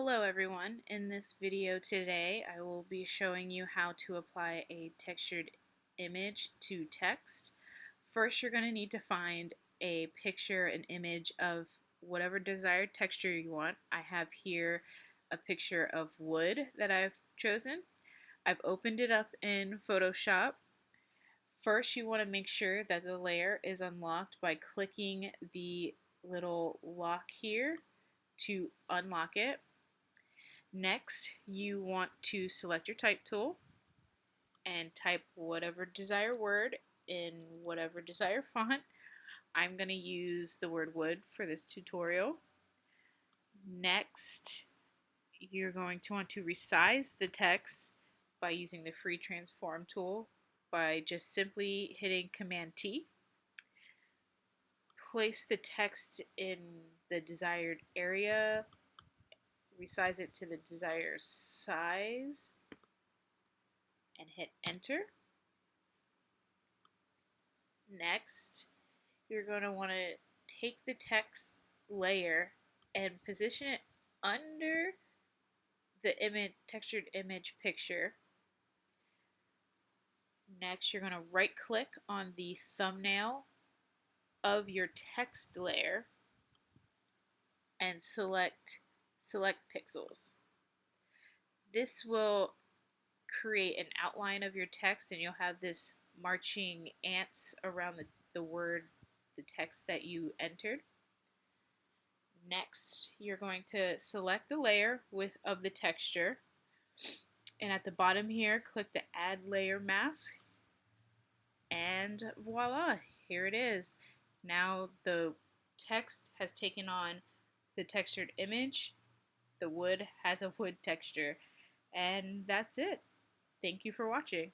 Hello everyone. In this video today I will be showing you how to apply a textured image to text. First you're going to need to find a picture, an image of whatever desired texture you want. I have here a picture of wood that I've chosen. I've opened it up in Photoshop. First you want to make sure that the layer is unlocked by clicking the little lock here to unlock it. Next, you want to select your type tool and type whatever desired word in whatever desired font. I'm going to use the word wood for this tutorial. Next, you're going to want to resize the text by using the free transform tool by just simply hitting Command T. Place the text in the desired area resize it to the desired size and hit enter. Next, you're going to want to take the text layer and position it under the image textured image picture. Next, you're going to right click on the thumbnail of your text layer and select select pixels. This will create an outline of your text and you'll have this marching ants around the, the word, the text that you entered. Next, you're going to select the layer with of the texture. And at the bottom here, click the Add Layer Mask. And voila, here it is. Now the text has taken on the textured image the wood has a wood texture. And that's it. Thank you for watching.